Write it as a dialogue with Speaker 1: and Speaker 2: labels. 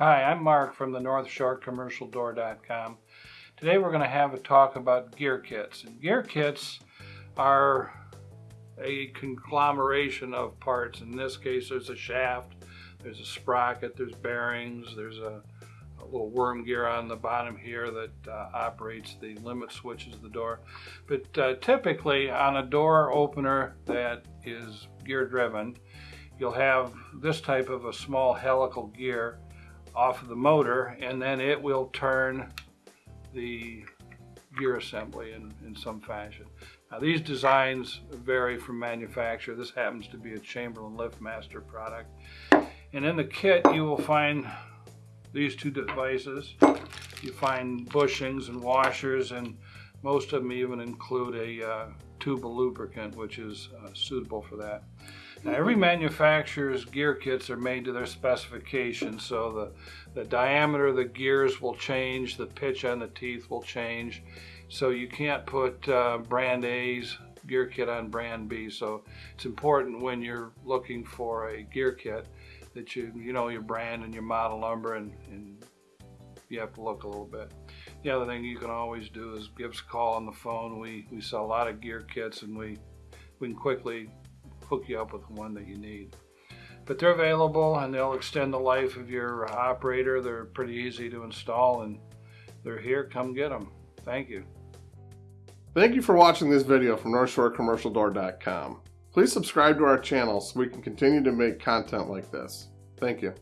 Speaker 1: Hi, I'm Mark from the North Shore Commercial Door.com. Today we're going to have a talk about gear kits. And gear kits are a conglomeration of parts. In this case, there's a shaft, there's a sprocket, there's bearings, there's a, a little worm gear on the bottom here that uh, operates the limit switches of the door. But uh, typically on a door opener that is gear driven, you'll have this type of a small helical gear off of the motor and then it will turn the gear assembly in, in some fashion. Now these designs vary from manufacturer. This happens to be a Chamberlain LiftMaster product. And in the kit you will find these two devices. You find bushings and washers and most of them even include a uh, tube of lubricant which is uh, suitable for that. Now every manufacturer's gear kits are made to their specifications, so the, the diameter of the gears will change, the pitch on the teeth will change, so you can't put uh, brand A's gear kit on brand B, so it's important when you're looking for a gear kit that you, you know your brand and your model number and, and you have to look a little bit. The other thing you can always do is give us a call on the phone. We, we sell a lot of gear kits and we, we can quickly hook you up with the one that you need. But they're available and they'll extend the life of your operator. They're pretty easy to install and they're here. Come get them. Thank you.
Speaker 2: Thank you for watching this video from NorthshoreCommercialDoor.com. Please subscribe to our channel so we can continue to make content like this. Thank you.